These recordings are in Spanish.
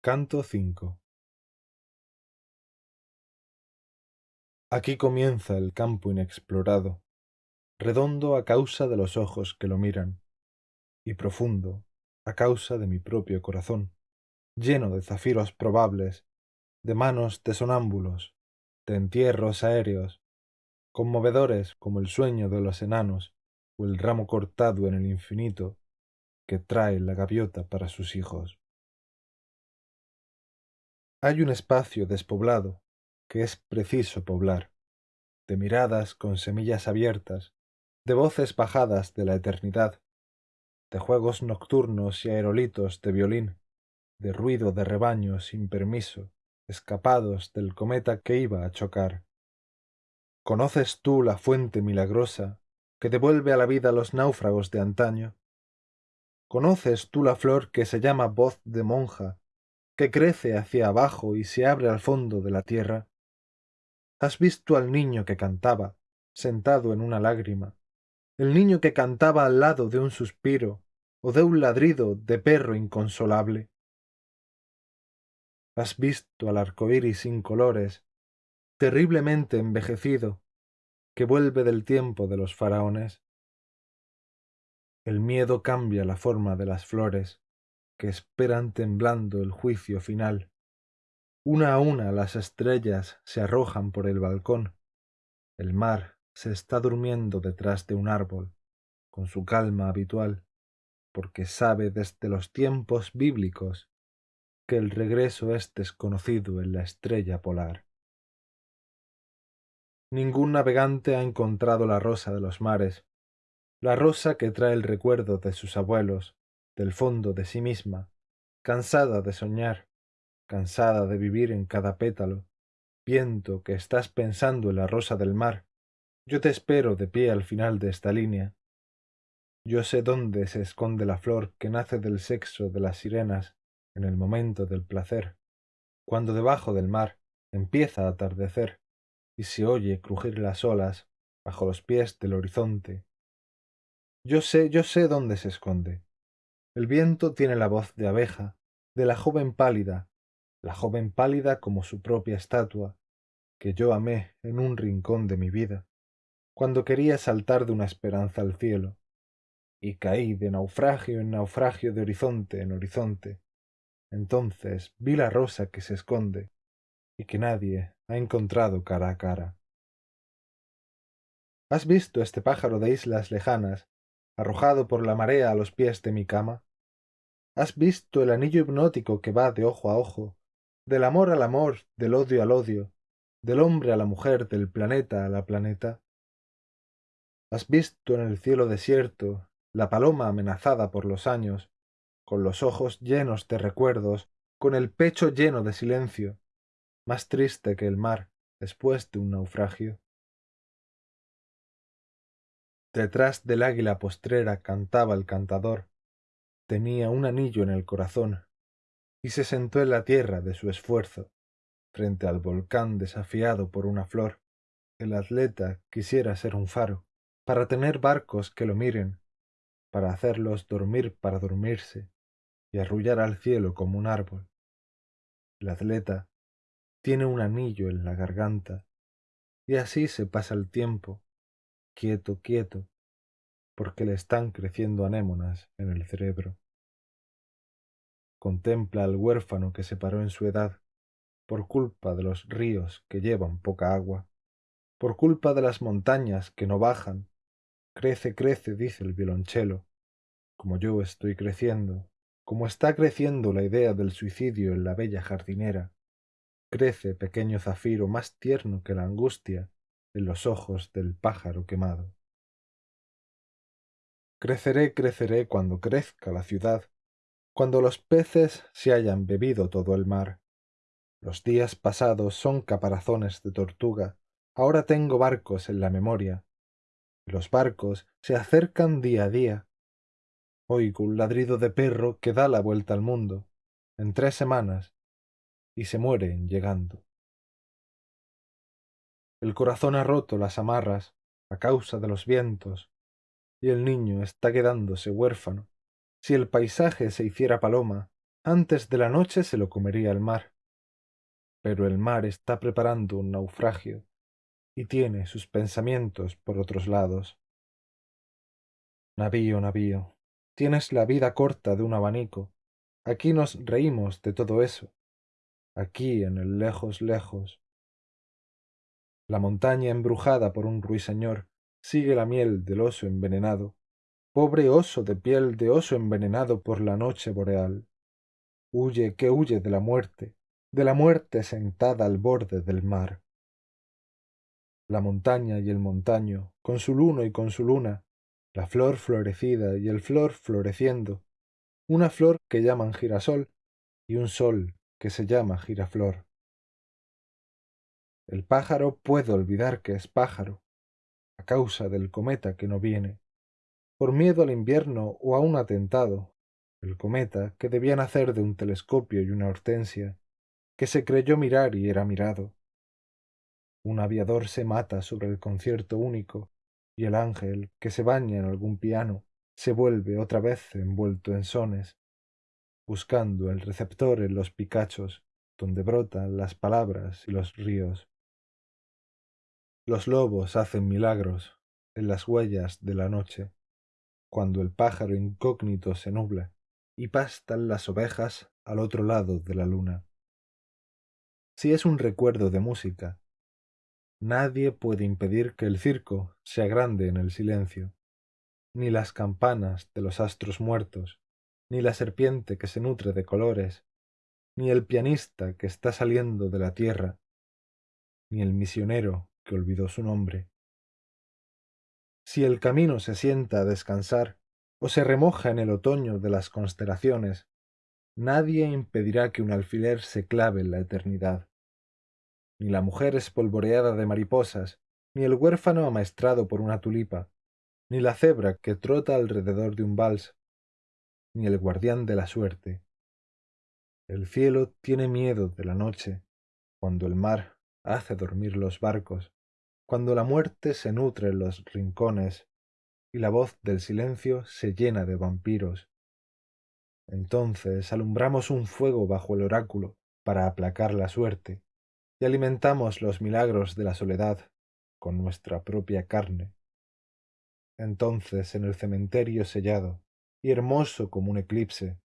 Canto V Aquí comienza el campo inexplorado, redondo a causa de los ojos que lo miran, y profundo a causa de mi propio corazón, lleno de zafiros probables, de manos de sonámbulos, de entierros aéreos, conmovedores como el sueño de los enanos o el ramo cortado en el infinito que trae la gaviota para sus hijos. Hay un espacio despoblado que es preciso poblar, de miradas con semillas abiertas, de voces bajadas de la eternidad, de juegos nocturnos y aerolitos de violín, de ruido de rebaños sin permiso, escapados del cometa que iba a chocar. ¿Conoces tú la fuente milagrosa que devuelve a la vida los náufragos de antaño? ¿Conoces tú la flor que se llama voz de monja que crece hacia abajo y se abre al fondo de la tierra? ¿Has visto al niño que cantaba, sentado en una lágrima? El niño que cantaba al lado de un suspiro o de un ladrido de perro inconsolable. ¿Has visto al arco iris sin colores, terriblemente envejecido, que vuelve del tiempo de los faraones? El miedo cambia la forma de las flores, que esperan temblando el juicio final. Una a una las estrellas se arrojan por el balcón. El mar se está durmiendo detrás de un árbol, con su calma habitual, porque sabe desde los tiempos bíblicos que el regreso es desconocido en la estrella polar. Ningún navegante ha encontrado la rosa de los mares, la rosa que trae el recuerdo de sus abuelos, del fondo de sí misma, cansada de soñar, cansada de vivir en cada pétalo, viento que estás pensando en la rosa del mar, yo te espero de pie al final de esta línea. Yo sé dónde se esconde la flor que nace del sexo de las sirenas en el momento del placer, cuando debajo del mar empieza a atardecer y se oye crujir las olas bajo los pies del horizonte. Yo sé, yo sé dónde se esconde. El viento tiene la voz de abeja, de la joven pálida, la joven pálida como su propia estatua, que yo amé en un rincón de mi vida, cuando quería saltar de una esperanza al cielo, y caí de naufragio en naufragio de horizonte en horizonte. Entonces vi la rosa que se esconde y que nadie ha encontrado cara a cara. ¿Has visto este pájaro de islas lejanas, arrojado por la marea a los pies de mi cama? ¿Has visto el anillo hipnótico que va de ojo a ojo, del amor al amor, del odio al odio, del hombre a la mujer, del planeta a la planeta? ¿Has visto en el cielo desierto la paloma amenazada por los años, con los ojos llenos de recuerdos, con el pecho lleno de silencio, más triste que el mar después de un naufragio? Detrás del águila postrera cantaba el cantador, tenía un anillo en el corazón y se sentó en la tierra de su esfuerzo, frente al volcán desafiado por una flor. El atleta quisiera ser un faro, para tener barcos que lo miren, para hacerlos dormir para dormirse y arrullar al cielo como un árbol. El atleta tiene un anillo en la garganta y así se pasa el tiempo, quieto, quieto, porque le están creciendo anémonas en el cerebro. Contempla al huérfano que se paró en su edad, por culpa de los ríos que llevan poca agua, por culpa de las montañas que no bajan. Crece, crece, dice el violonchelo, como yo estoy creciendo, como está creciendo la idea del suicidio en la bella jardinera. Crece, pequeño zafiro, más tierno que la angustia en los ojos del pájaro quemado. Creceré, creceré cuando crezca la ciudad, cuando los peces se hayan bebido todo el mar. Los días pasados son caparazones de tortuga, ahora tengo barcos en la memoria. Los barcos se acercan día a día. Oigo un ladrido de perro que da la vuelta al mundo, en tres semanas, y se muere llegando. El corazón ha roto las amarras a causa de los vientos, y el niño está quedándose huérfano. Si el paisaje se hiciera paloma, antes de la noche se lo comería el mar. Pero el mar está preparando un naufragio y tiene sus pensamientos por otros lados. Navío, navío, tienes la vida corta de un abanico. Aquí nos reímos de todo eso. Aquí en el lejos, lejos. La montaña embrujada por un ruiseñor sigue la miel del oso envenenado. Pobre oso de piel de oso envenenado por la noche boreal. Huye que huye de la muerte, de la muerte sentada al borde del mar. La montaña y el montaño, con su luno y con su luna, la flor florecida y el flor floreciendo, una flor que llaman girasol y un sol que se llama giraflor. El pájaro puede olvidar que es pájaro, causa del cometa que no viene, por miedo al invierno o a un atentado, el cometa que debía nacer de un telescopio y una hortensia, que se creyó mirar y era mirado. Un aviador se mata sobre el concierto único, y el ángel, que se baña en algún piano, se vuelve otra vez envuelto en sones, buscando el receptor en los picachos, donde brotan las palabras y los ríos. Los lobos hacen milagros en las huellas de la noche, cuando el pájaro incógnito se nubla y pastan las ovejas al otro lado de la luna si es un recuerdo de música. Nadie puede impedir que el circo sea grande en el silencio, ni las campanas de los astros muertos, ni la serpiente que se nutre de colores, ni el pianista que está saliendo de la tierra, ni el misionero que olvidó su nombre. Si el camino se sienta a descansar o se remoja en el otoño de las constelaciones, nadie impedirá que un alfiler se clave en la eternidad ni la mujer espolvoreada de mariposas, ni el huérfano amaestrado por una tulipa, ni la cebra que trota alrededor de un vals, ni el guardián de la suerte. El cielo tiene miedo de la noche, cuando el mar hace dormir los barcos, cuando la muerte se nutre en los rincones y la voz del silencio se llena de vampiros. Entonces alumbramos un fuego bajo el oráculo para aplacar la suerte y alimentamos los milagros de la soledad con nuestra propia carne. Entonces en el cementerio sellado y hermoso como un eclipse,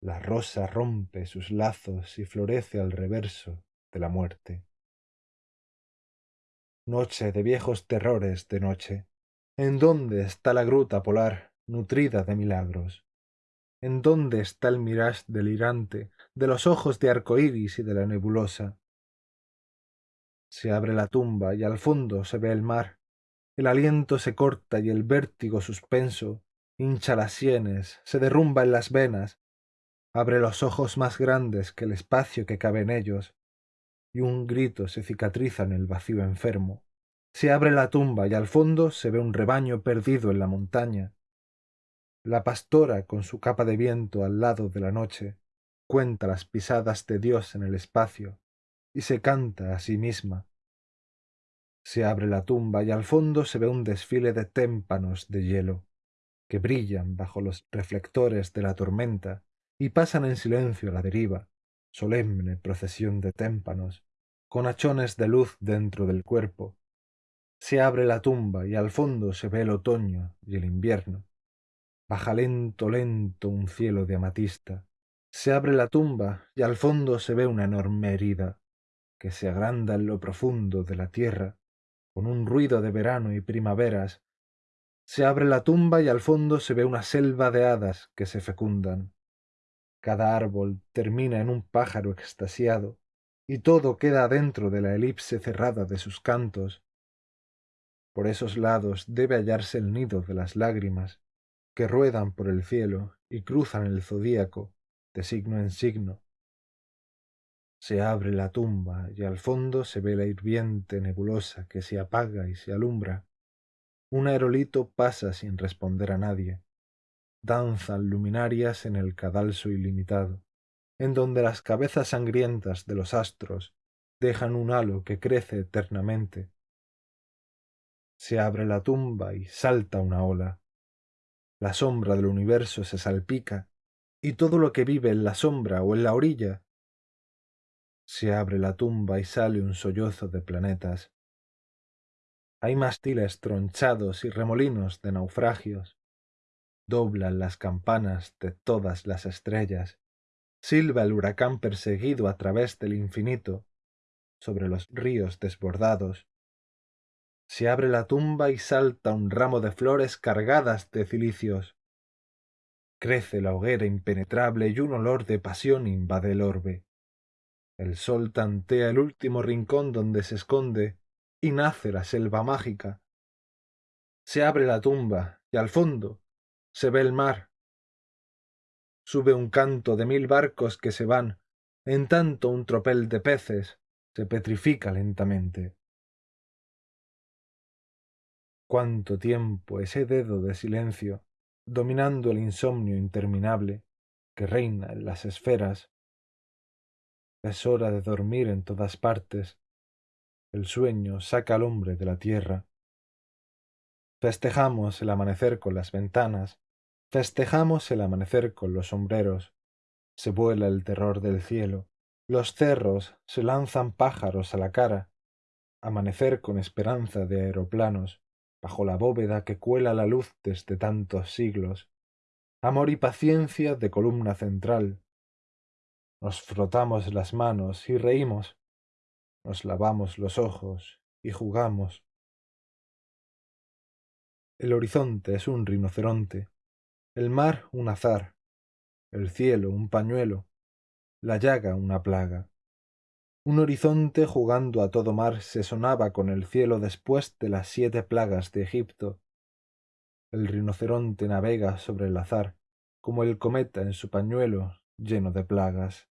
la rosa rompe sus lazos y florece al reverso de la muerte. Noche de viejos terrores de noche, ¿en dónde está la gruta polar nutrida de milagros? ¿En dónde está el mirage delirante de los ojos de arcoíris y de la nebulosa? Se abre la tumba y al fondo se ve el mar. El aliento se corta y el vértigo suspenso hincha las sienes, se derrumba en las venas, abre los ojos más grandes que el espacio que cabe en ellos, y un grito se cicatriza en el vacío enfermo. Se abre la tumba y al fondo se ve un rebaño perdido en la montaña. La pastora, con su capa de viento al lado de la noche, cuenta las pisadas de Dios en el espacio, y se canta a sí misma. Se abre la tumba y al fondo se ve un desfile de témpanos de hielo, que brillan bajo los reflectores de la tormenta y pasan en silencio a la deriva, solemne procesión de témpanos, con hachones de luz dentro del cuerpo. Se abre la tumba y al fondo se ve el otoño y el invierno. Baja lento, lento un cielo de amatista. Se abre la tumba y al fondo se ve una enorme herida que se agranda en lo profundo de la tierra, con un ruido de verano y primaveras. Se abre la tumba y al fondo se ve una selva de hadas que se fecundan. Cada árbol termina en un pájaro extasiado, y todo queda dentro de la elipse cerrada de sus cantos. Por esos lados debe hallarse el nido de las lágrimas, que ruedan por el cielo y cruzan el zodíaco de signo en signo, se abre la tumba y al fondo se ve la hirviente nebulosa que se apaga y se alumbra. Un aerolito pasa sin responder a nadie. Danzan luminarias en el cadalso ilimitado, en donde las cabezas sangrientas de los astros dejan un halo que crece eternamente. Se abre la tumba y salta una ola. La sombra del universo se salpica y todo lo que vive en la sombra o en la orilla. Se abre la tumba y sale un sollozo de planetas. Hay mástiles tronchados y remolinos de naufragios. Doblan las campanas de todas las estrellas. Silba el huracán perseguido a través del infinito, sobre los ríos desbordados. Se abre la tumba y salta un ramo de flores cargadas de cilicios. Crece la hoguera impenetrable y un olor de pasión invade el orbe. El sol tantea el último rincón donde se esconde y nace la selva mágica. Se abre la tumba y al fondo se ve el mar. Sube un canto de mil barcos que se van, en tanto un tropel de peces se petrifica lentamente. Cuánto tiempo ese dedo de silencio dominando el insomnio interminable que reina en las esferas. Es hora de dormir en todas partes. El sueño saca al hombre de la tierra. Festejamos el amanecer con las ventanas, festejamos el amanecer con los sombreros. Se vuela el terror del cielo, los cerros se lanzan pájaros a la cara. Amanecer con esperanza de aeroplanos, bajo la bóveda que cuela la luz desde tantos siglos, amor y paciencia de columna central. Nos frotamos las manos y reímos, nos lavamos los ojos y jugamos. El horizonte es un rinoceronte, el mar un azar, el cielo un pañuelo, la llaga una plaga. Un horizonte jugando a todo mar se sonaba con el cielo después de las siete plagas de Egipto. El rinoceronte navega sobre el azar, como el cometa en su pañuelo lleno de plagas.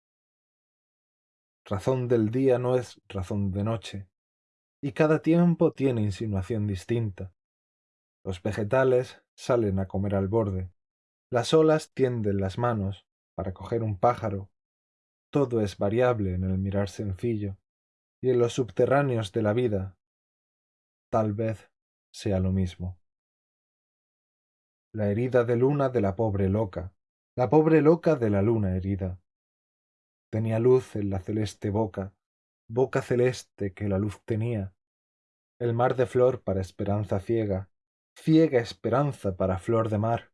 Razón del día no es razón de noche, y cada tiempo tiene insinuación distinta. Los vegetales salen a comer al borde, las olas tienden las manos para coger un pájaro. Todo es variable en el mirar sencillo, y en los subterráneos de la vida. Tal vez sea lo mismo. La herida de luna de la pobre loca, la pobre loca de la luna herida. Tenía luz en la celeste boca, boca celeste que la luz tenía, el mar de flor para esperanza ciega, ciega esperanza para flor de mar,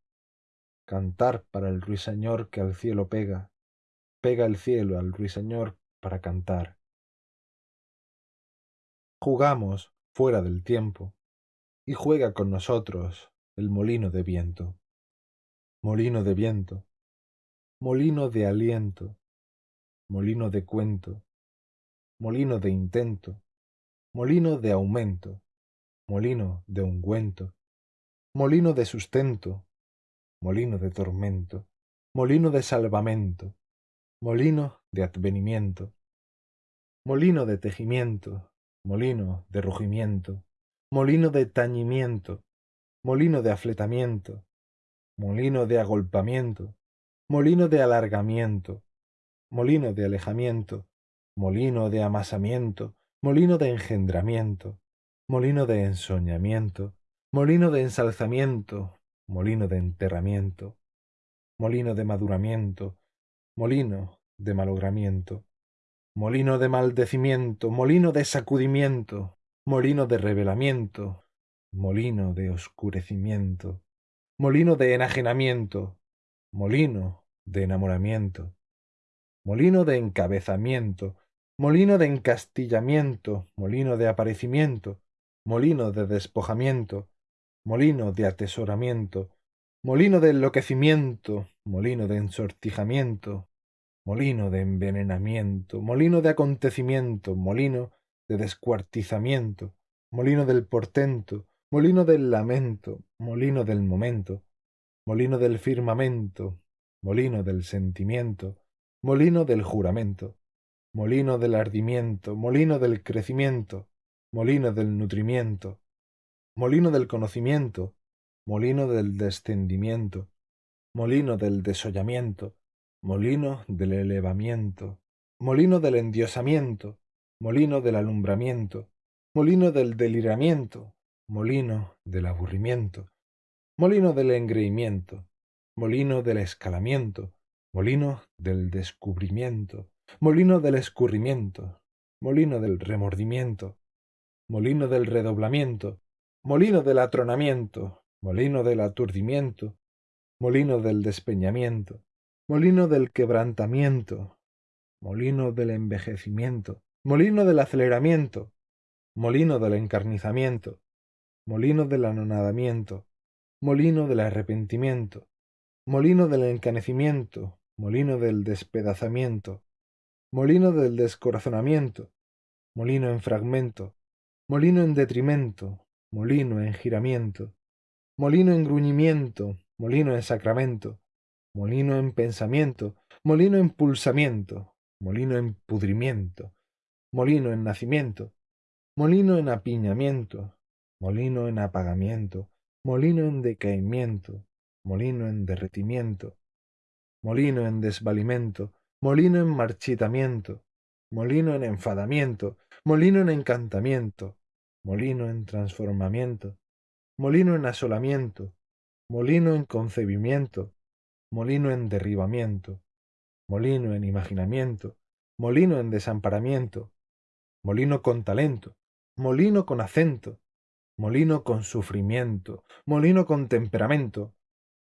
cantar para el ruiseñor que al cielo pega, pega el cielo al ruiseñor para cantar. Jugamos fuera del tiempo, y juega con nosotros el molino de viento. Molino de viento, molino de aliento, molino de cuento, molino de intento, molino de aumento, molino de ungüento, molino de sustento, molino de tormento, molino de salvamento, molino de advenimiento, molino de tejimiento, molino de rugimiento, molino de tañimiento, molino de afletamiento, molino de agolpamiento, molino de alargamiento, molino de alejamiento, molino de amasamiento, molino de engendramiento, molino de ensoñamiento, molino de ensalzamiento, molino de enterramiento, molino de maduramiento, molino de malogramiento, molino de maldecimiento, molino de sacudimiento, molino de revelamiento, molino de oscurecimiento, molino de enajenamiento, molino de enamoramiento, molino de encabezamiento, molino de encastillamiento, molino de aparecimiento, molino de despojamiento, molino de atesoramiento, molino de enloquecimiento, molino de ensortijamiento, molino de envenenamiento, molino de acontecimiento, molino de descuartizamiento, molino del portento, molino del lamento, molino del momento, molino del firmamento, molino del sentimiento, molino del juramento, molino del ardimiento, molino del crecimiento, molino del nutrimiento, molino del conocimiento, molino del descendimiento, molino del desollamiento, molino del elevamiento, molino del endiosamiento, molino del alumbramiento, molino del deliramiento, molino del aburrimiento, molino del engreimiento, molino del escalamiento, molino del descubrimiento, molino del escurrimiento, molino del remordimiento, molino del redoblamiento, molino del atronamiento, molino del aturdimiento, molino del despeñamiento, molino del quebrantamiento, molino del envejecimiento, molino del aceleramiento, molino del encarnizamiento, molino del anonadamiento, molino del arrepentimiento, molino del encanecimiento, molino del despedazamiento, molino del descorazonamiento, molino en fragmento, molino en detrimento, molino en giramiento, molino en gruñimiento, molino en sacramento, molino en pensamiento, molino en pulsamiento, molino en pudrimiento, molino en nacimiento, molino en apiñamiento, molino en apagamiento, molino en decaimiento, molino en derretimiento, molino en desvalimento, molino en marchitamiento, molino en enfadamiento, molino en encantamiento, molino en transformamiento, molino en asolamiento, molino en concebimiento, molino en derribamiento, molino en imaginamiento, molino en desamparamiento, molino con talento, molino con acento, molino con sufrimiento, molino con temperamento,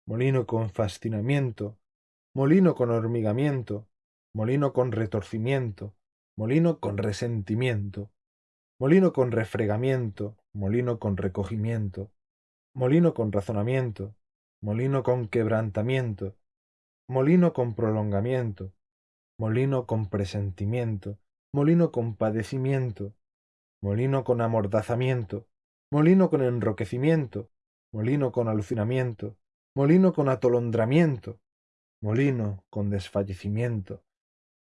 molino con fascinamiento, molino con hormigamiento, molino con retorcimiento, molino con resentimiento, molino con refregamiento, molino con recogimiento, molino con razonamiento, molino con quebrantamiento, molino con prolongamiento, molino con presentimiento, molino con padecimiento, molino con amordazamiento, molino con enroquecimiento, molino con alucinamiento, molino con atolondramiento, molino con desfallecimiento,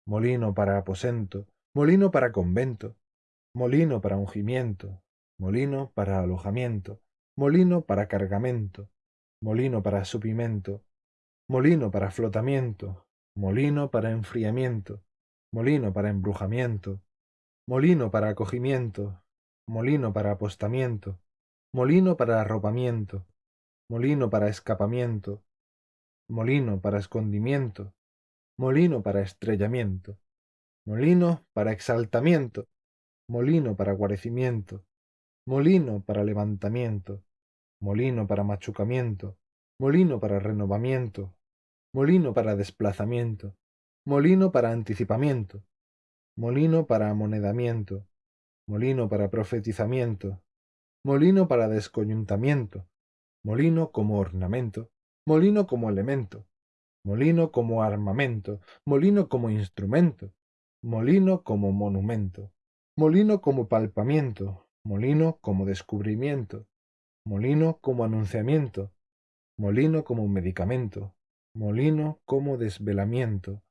molino para aposento, molino para convento, molino para ungimiento, molino para alojamiento, molino para cargamento, molino para supimento, molino para flotamiento, molino para enfriamiento, molino para embrujamiento, molino para acogimiento, molino para apostamiento, molino para arropamiento, molino para escapamiento, molino para escondimiento, molino para estrellamiento, molino para exaltamiento, molino para guarecimiento, molino para levantamiento, molino para machucamiento, molino para renovamiento, molino para desplazamiento, molino para anticipamiento, molino para amonedamiento, molino para profetizamiento, molino para descoyuntamiento, molino como ornamento, molino como elemento, molino como armamento, molino como instrumento, molino como monumento, molino como palpamiento, molino como descubrimiento, molino como anunciamiento, molino como medicamento, molino como desvelamiento,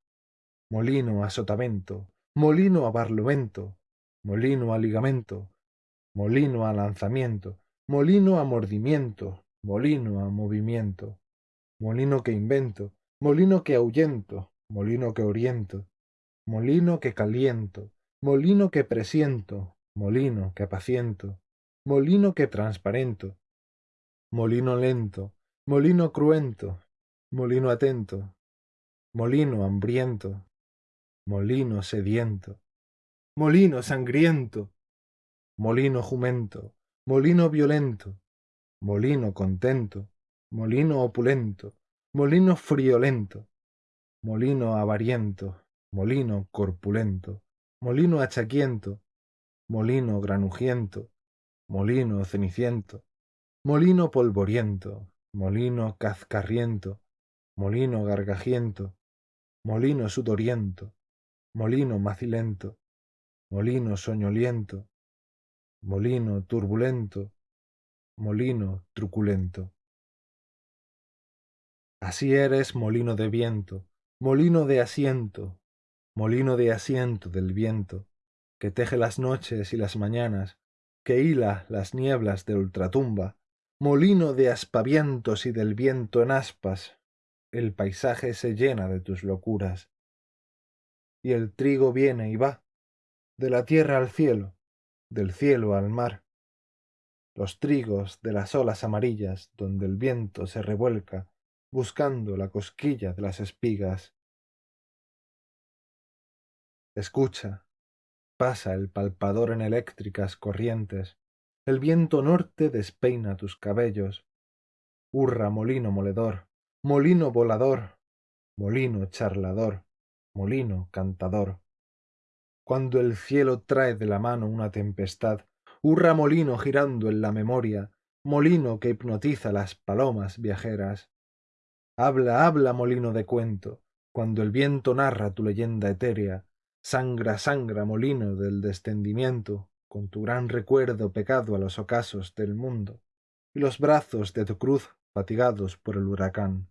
molino a sotavento, molino a barlovento, molino a ligamento, molino a lanzamiento, molino a mordimiento, molino a movimiento, molino que invento, molino que ahuyento, molino que oriento, molino que caliento, molino que presiento, molino que apaciento, molino que transparento, molino lento, molino cruento, molino atento, molino hambriento, molino sediento, molino sangriento, molino jumento, molino violento, molino contento, molino opulento, molino friolento, molino avariento, molino corpulento, molino achaquiento, molino granujiento, molino ceniciento, molino polvoriento, molino cazcarriento, molino gargajiento, molino sudoriento, molino macilento, molino soñoliento, molino turbulento, molino truculento. Así eres molino de viento, molino de asiento, molino de asiento del viento, que teje las noches y las mañanas, que hila las nieblas de ultratumba, molino de aspavientos y del viento en aspas, el paisaje se llena de tus locuras. Y el trigo viene y va, de la tierra al cielo, del cielo al mar. Los trigos de las olas amarillas donde el viento se revuelca, buscando la cosquilla de las espigas, Escucha, pasa el palpador en eléctricas corrientes, el viento norte despeina tus cabellos. Hurra molino moledor, molino volador, molino charlador, molino cantador. Cuando el cielo trae de la mano una tempestad, hurra molino girando en la memoria, molino que hipnotiza las palomas viajeras. Habla, habla, molino de cuento, cuando el viento narra tu leyenda etérea, sangra, sangra, molino del descendimiento, con tu gran recuerdo pecado a los ocasos del mundo, y los brazos de tu cruz fatigados por el huracán.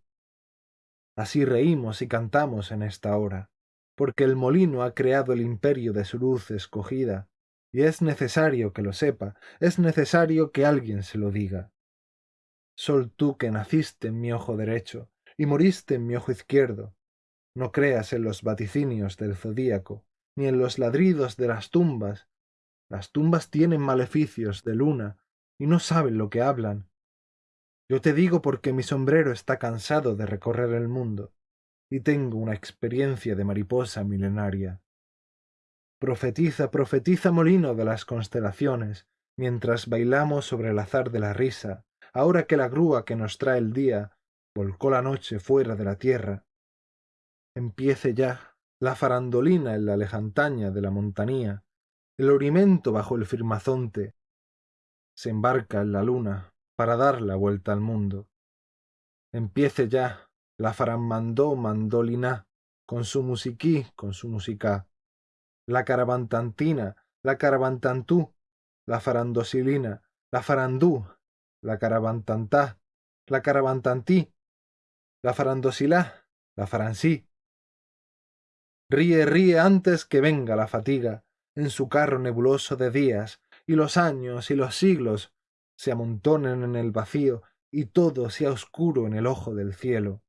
Así reímos y cantamos en esta hora, porque el molino ha creado el imperio de su luz escogida, y es necesario que lo sepa, es necesario que alguien se lo diga. Sol tú que naciste en mi ojo derecho y moriste en mi ojo izquierdo, no creas en los vaticinios del zodíaco, ni en los ladridos de las tumbas. Las tumbas tienen maleficios de luna y no saben lo que hablan. Yo te digo porque mi sombrero está cansado de recorrer el mundo y tengo una experiencia de mariposa milenaria. Profetiza, profetiza molino de las constelaciones, mientras bailamos sobre el azar de la risa, ahora que la grúa que nos trae el día volcó la noche fuera de la tierra. Empiece ya la farandolina en la lejantaña de la montanía, el orimento bajo el firmazonte, se embarca en la luna para dar la vuelta al mundo. Empiece ya la faramandó mandolina, con su musiquí, con su musica la caravantantina, la caravantantú, la farandosilina, la farandú, la caravantantá, la caravantantí, la farandosilá, la faransí. Ríe, ríe antes que venga la fatiga en su carro nebuloso de días, y los años y los siglos se amontonen en el vacío y todo sea oscuro en el ojo del cielo.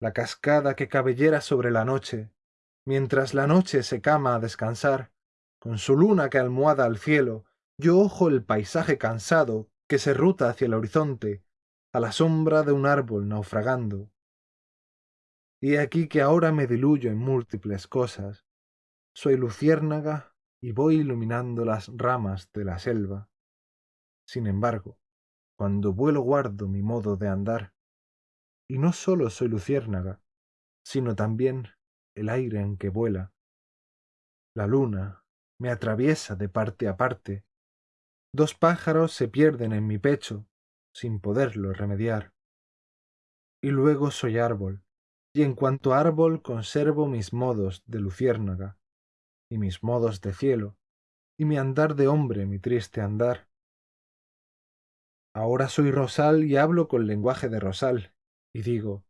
La cascada que cabellera sobre la noche, mientras la noche se cama a descansar, con su luna que almohada al cielo, yo ojo el paisaje cansado que se ruta hacia el horizonte, a la sombra de un árbol naufragando. Y aquí que ahora me diluyo en múltiples cosas. Soy luciérnaga y voy iluminando las ramas de la selva. Sin embargo, cuando vuelo guardo mi modo de andar. Y no sólo soy luciérnaga, sino también el aire en que vuela. La luna me atraviesa de parte a parte. Dos pájaros se pierden en mi pecho, sin poderlo remediar. Y luego soy árbol, y en cuanto árbol conservo mis modos de luciérnaga, y mis modos de cielo, y mi andar de hombre, mi triste andar. Ahora soy rosal y hablo con lenguaje de rosal, y digo,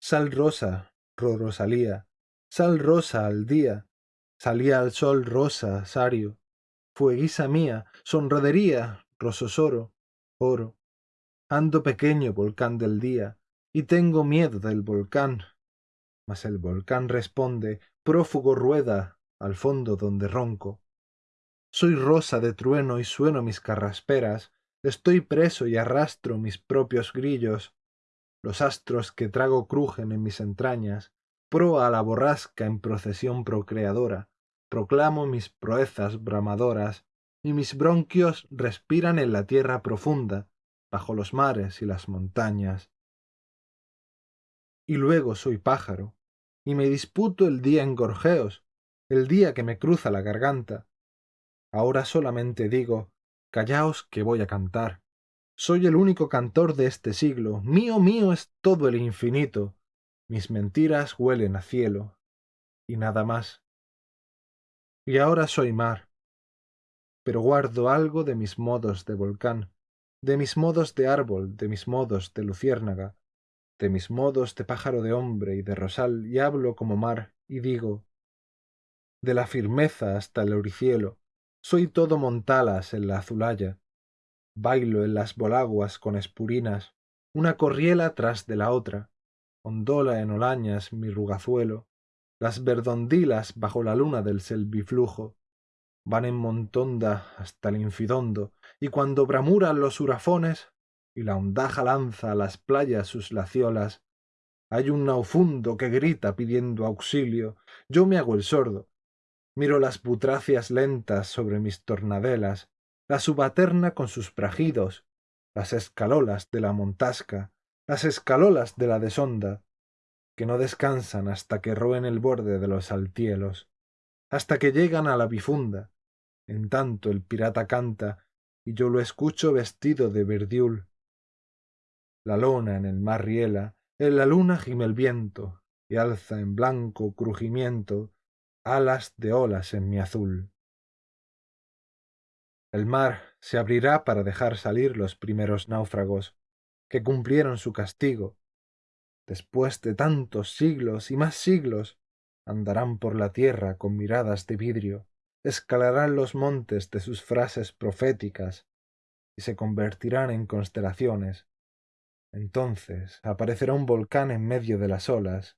Sal rosa, Rosalía, sal rosa al día, salía al sol rosa, sario, fueguisa mía, sonrodería, rososoro, oro. Ando pequeño volcán del día, y tengo miedo del volcán. Mas el volcán responde, prófugo rueda, al fondo donde ronco. Soy rosa de trueno y sueno mis carrasperas, estoy preso y arrastro mis propios grillos, los astros que trago crujen en mis entrañas, proa a la borrasca en procesión procreadora, proclamo mis proezas bramadoras, y mis bronquios respiran en la tierra profunda, bajo los mares y las montañas. Y luego soy pájaro, y me disputo el día en gorjeos, el día que me cruza la garganta. Ahora solamente digo, callaos que voy a cantar. Soy el único cantor de este siglo, mío, mío es todo el infinito, mis mentiras huelen a cielo, y nada más. Y ahora soy mar, pero guardo algo de mis modos de volcán, de mis modos de árbol, de mis modos de luciérnaga, de mis modos de pájaro de hombre y de rosal, y hablo como mar, y digo, de la firmeza hasta el oricielo, soy todo montalas en la azulaya, bailo en las bolaguas con espurinas, una corriela tras de la otra, ondola en olañas mi rugazuelo, las verdondilas bajo la luna del selviflujo, van en montonda hasta el infidondo, y cuando bramuran los hurafones, y la ondaja lanza a las playas sus laciolas, Hay un naufundo que grita pidiendo auxilio. Yo me hago el sordo. Miro las putracias lentas sobre mis tornadelas, la subaterna con sus prajidos, las escalolas de la montasca, las escalolas de la desonda, que no descansan hasta que roen el borde de los altielos, hasta que llegan a la bifunda. En tanto el pirata canta, y yo lo escucho vestido de verdiul. La lona en el mar riela, en la luna gime el viento, y alza en blanco crujimiento alas de olas en mi azul. El mar se abrirá para dejar salir los primeros náufragos, que cumplieron su castigo. Después de tantos siglos y más siglos, andarán por la tierra con miradas de vidrio, escalarán los montes de sus frases proféticas y se convertirán en constelaciones. Entonces aparecerá un volcán en medio de las olas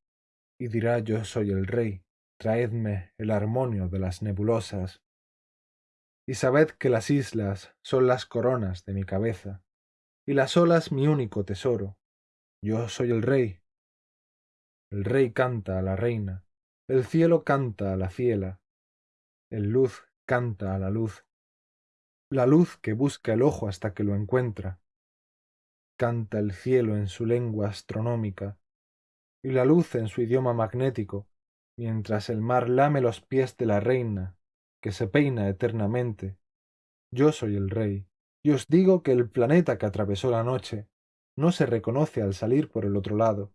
y dirá yo soy el rey, traedme el armonio de las nebulosas. Y sabed que las islas son las coronas de mi cabeza, y las olas mi único tesoro. Yo soy el rey. El rey canta a la reina, el cielo canta a la ciela, el luz canta a la luz, la luz que busca el ojo hasta que lo encuentra. Canta el cielo en su lengua astronómica, y la luz en su idioma magnético, mientras el mar lame los pies de la reina, que se peina eternamente. Yo soy el rey, y os digo que el planeta que atravesó la noche no se reconoce al salir por el otro lado,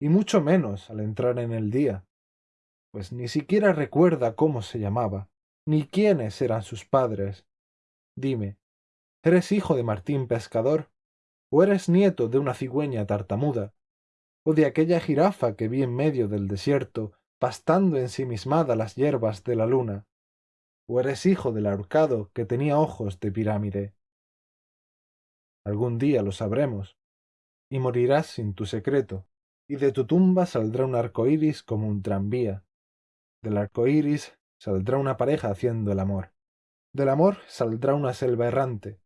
y mucho menos al entrar en el día, pues ni siquiera recuerda cómo se llamaba, ni quiénes eran sus padres. Dime, ¿eres hijo de Martín Pescador? ¿O eres nieto de una cigüeña tartamuda? ¿O de aquella jirafa que vi en medio del desierto pastando ensimismada las hierbas de la luna, o eres hijo del ahorcado que tenía ojos de pirámide. Algún día lo sabremos, y morirás sin tu secreto, y de tu tumba saldrá un arco iris como un tranvía. Del arco iris saldrá una pareja haciendo el amor. Del amor saldrá una selva errante.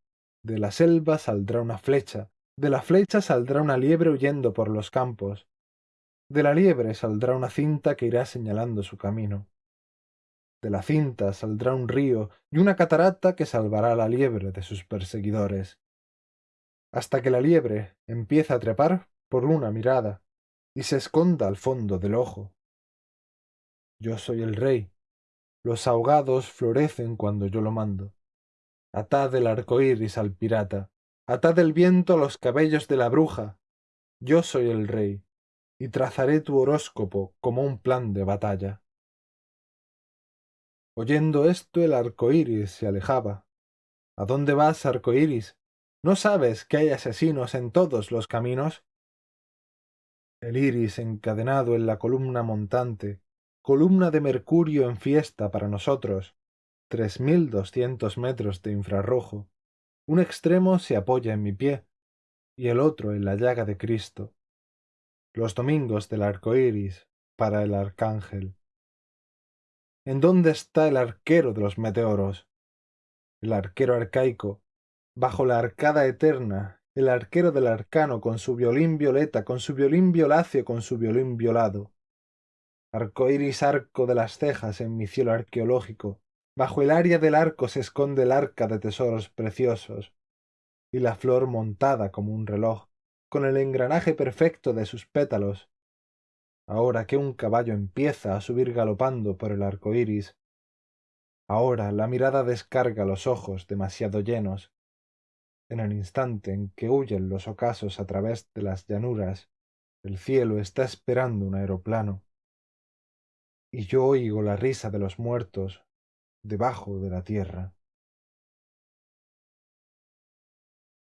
De la selva saldrá una flecha. De la flecha saldrá una liebre huyendo por los campos. De la liebre saldrá una cinta que irá señalando su camino. De la cinta saldrá un río y una catarata que salvará a la liebre de sus perseguidores. Hasta que la liebre empieza a trepar por una mirada y se esconda al fondo del ojo. Yo soy el rey. Los ahogados florecen cuando yo lo mando. Atad el arco iris al pirata. Atad el viento a los cabellos de la bruja. Yo soy el rey y trazaré tu horóscopo como un plan de batalla. Oyendo esto el arco iris se alejaba. ¿A dónde vas, arco iris? ¿No sabes que hay asesinos en todos los caminos? El iris encadenado en la columna montante, columna de mercurio en fiesta para nosotros, tres mil doscientos metros de infrarrojo. Un extremo se apoya en mi pie y el otro en la llaga de Cristo los domingos del arco iris para el arcángel. ¿En dónde está el arquero de los meteoros? El arquero arcaico, bajo la arcada eterna, el arquero del arcano con su violín violeta, con su violín violáceo, con su violín violado. Arco iris arco de las cejas en mi cielo arqueológico, bajo el área del arco se esconde el arca de tesoros preciosos, y la flor montada como un reloj, con el engranaje perfecto de sus pétalos. Ahora que un caballo empieza a subir galopando por el arco iris, ahora la mirada descarga los ojos demasiado llenos. En el instante en que huyen los ocasos a través de las llanuras, el cielo está esperando un aeroplano. Y yo oigo la risa de los muertos debajo de la tierra.